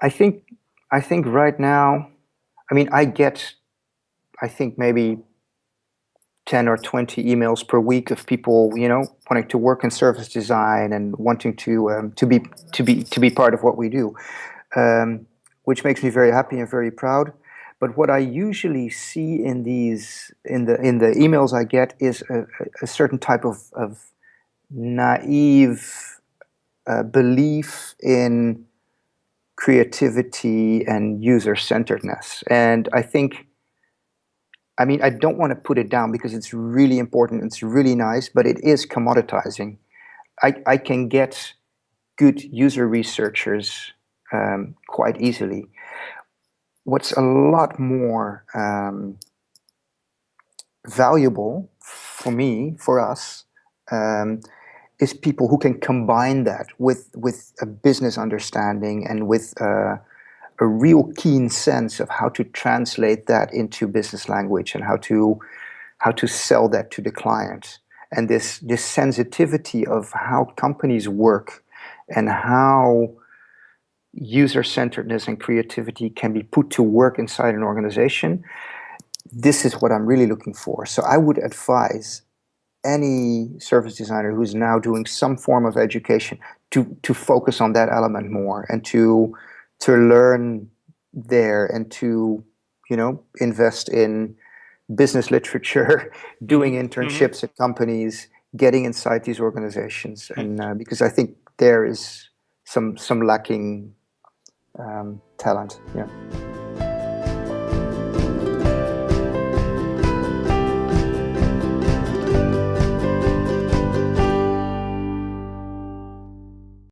I think I think right now, I mean, I get, I think maybe 10 or 20 emails per week of people, you know, wanting to work in service design and wanting to um, to be to be to be part of what we do, um, which makes me very happy and very proud. But what I usually see in these in the in the emails I get is a, a certain type of, of naive uh, belief in creativity and user-centeredness. And I think, I mean, I don't want to put it down because it's really important, it's really nice, but it is commoditizing. I, I can get good user researchers um, quite easily. What's a lot more um, valuable for me, for us, um, is people who can combine that with with a business understanding and with uh, a real keen sense of how to translate that into business language and how to how to sell that to the client. And this this sensitivity of how companies work and how user-centeredness and creativity can be put to work inside an organization this is what I'm really looking for. So I would advise any service designer who's now doing some form of education to to focus on that element more and to to learn there and to you know invest in business literature doing mm-hmm. internships mm -hmm. at companies getting inside these organizations and uh, because i think there is some some lacking um, talent yeah